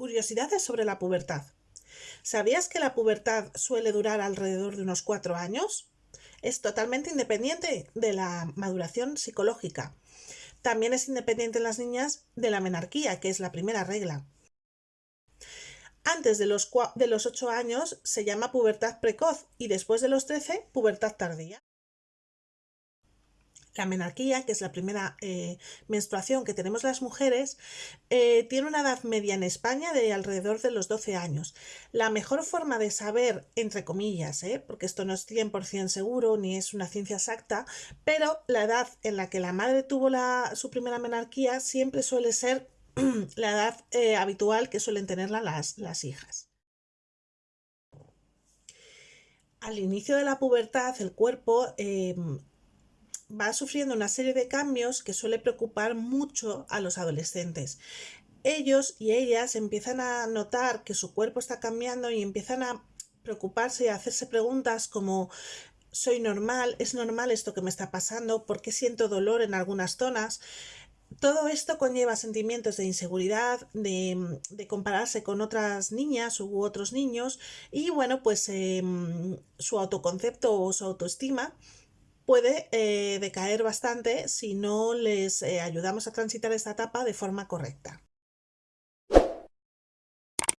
Curiosidades sobre la pubertad. ¿Sabías que la pubertad suele durar alrededor de unos cuatro años? Es totalmente independiente de la maduración psicológica. También es independiente en las niñas de la menarquía, que es la primera regla. Antes de los, de los 8 años se llama pubertad precoz y después de los 13 pubertad tardía. La menarquía, que es la primera eh, menstruación que tenemos las mujeres, eh, tiene una edad media en España de alrededor de los 12 años. La mejor forma de saber, entre comillas, ¿eh? porque esto no es 100% seguro ni es una ciencia exacta, pero la edad en la que la madre tuvo su primera menarquía siempre suele ser la edad habitual que suelen tenerla las, las hijas. Al inicio de la pubertad, el cuerpo em, va sufriendo una serie de cambios que suele preocupar mucho a los adolescentes. Ellos y ellas empiezan a notar que su cuerpo está cambiando y empiezan a preocuparse y a hacerse preguntas como ¿soy normal? ¿Es normal esto que me está pasando? ¿Por qué siento dolor en algunas zonas? Todo esto conlleva sentimientos de inseguridad, de, compararse con otras niñas u otros niños y bueno, pues em, su autoconcepto o su autoestima puede eh, decaer bastante si no les eh, ayudamos a transitar esta etapa de forma correcta.